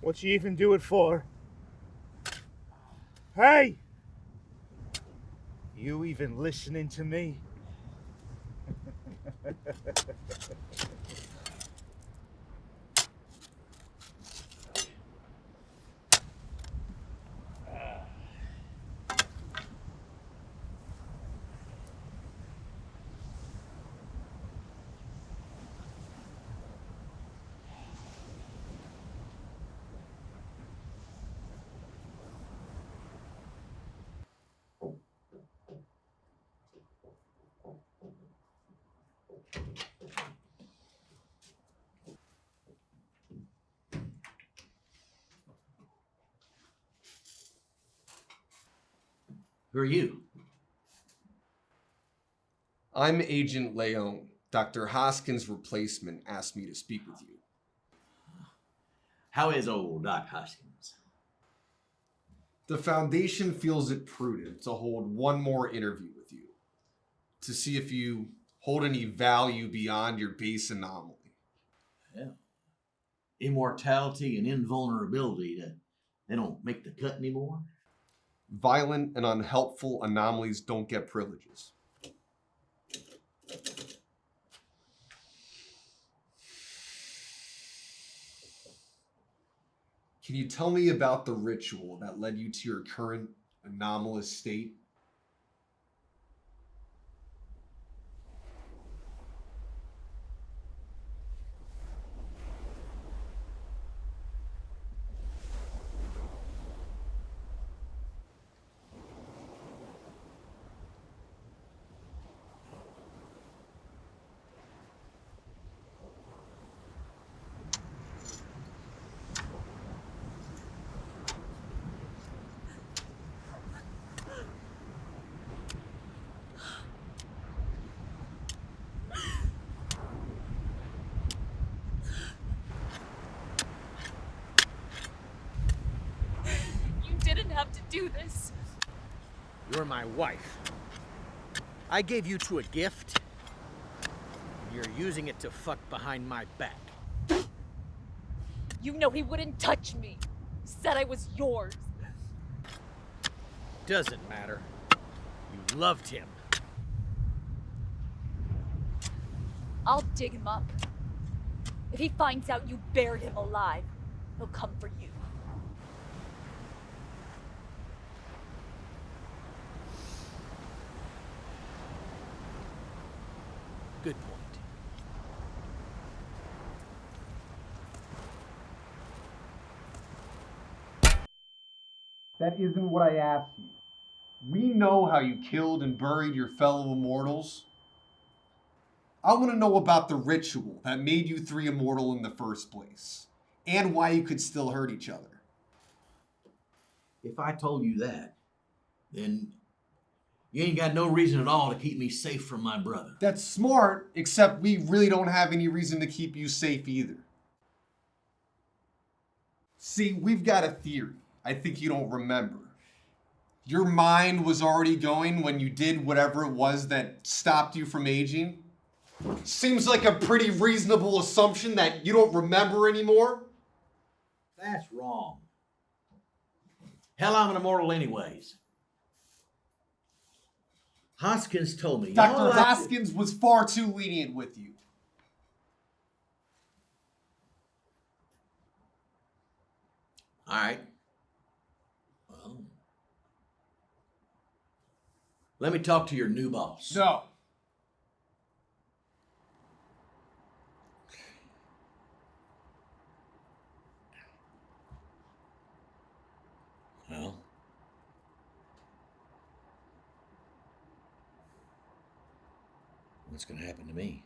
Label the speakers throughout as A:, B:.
A: What you even do it for? Hey! You even listening to me?
B: Who are you?
C: I'm Agent Leon. Dr. Hoskins' replacement asked me to speak with you.
B: How is old Doc Hoskins?
C: The Foundation feels it prudent to hold one more interview with you to see if you hold any value beyond your base anomaly.
B: Yeah. Immortality and invulnerability, that they don't make the cut anymore?
C: Violent and unhelpful anomalies don't get privileges. Can you tell me about the ritual that led you to your current anomalous state?
D: You didn't have to do this.
E: You're my wife. I gave you two a gift. You're using it to fuck behind my back.
D: You know he wouldn't touch me. Said I was yours.
E: Doesn't matter. You loved him.
D: I'll dig him up. If he finds out you buried him alive, he'll come for you.
E: Good point.
C: That isn't what I asked you. We know how you killed and buried your fellow immortals. I want to know about the ritual that made you three immortal in the first place, and why you could still hurt each other.
B: If I told you that, then you ain't got no reason at all to keep me safe from my brother.
C: That's smart, except we really don't have any reason to keep you safe either. See, we've got a theory. I think you don't remember. Your mind was already going when you did whatever it was that stopped you from aging. Seems like a pretty reasonable assumption that you don't remember anymore.
B: That's wrong. Hell, I'm an immortal anyways. Hoskins told me.
C: Dr.
B: all I-
C: Hoskins was far too lenient with you.
B: All right. Well, let me talk to your new boss.
C: No.
B: Well, what's going to happen to me?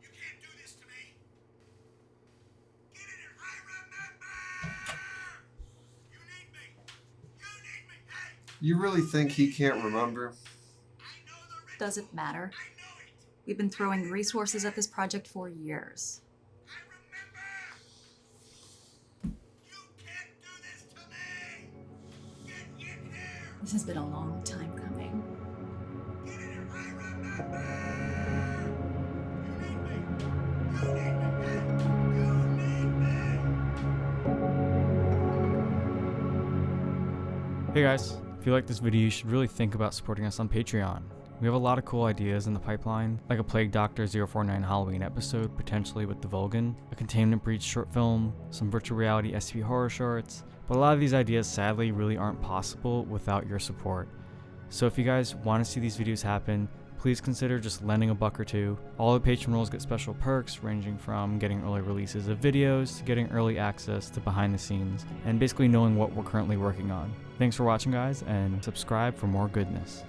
F: You can't do this to me. Get in here. I remember. You need me. You need me. Hey,
C: You really think he can't remember?
F: I know the
G: doesn't matter.
F: I know it.
G: We've been throwing resources at this project for years.
F: I remember. You can't do this to me. Get in here.
G: This has been a long time coming.
F: Get in here. I remember. You need me. You need me. You need me.
H: Hey guys, if you like this video, you should really think about supporting us on Patreon. We have a lot of cool ideas in the pipeline, like a Plague Doctor 049 Halloween episode, potentially with the Vulgan, a Containment Breach short film, some virtual reality SCP horror shorts, but a lot of these ideas sadly really aren't possible without your support. So if you guys want to see these videos happen, please consider just lending a buck or two. All the patron roles get special perks ranging from getting early releases of videos to getting early access to behind the scenes and basically knowing what we're currently working on. Thanks for watching guys and subscribe for more goodness.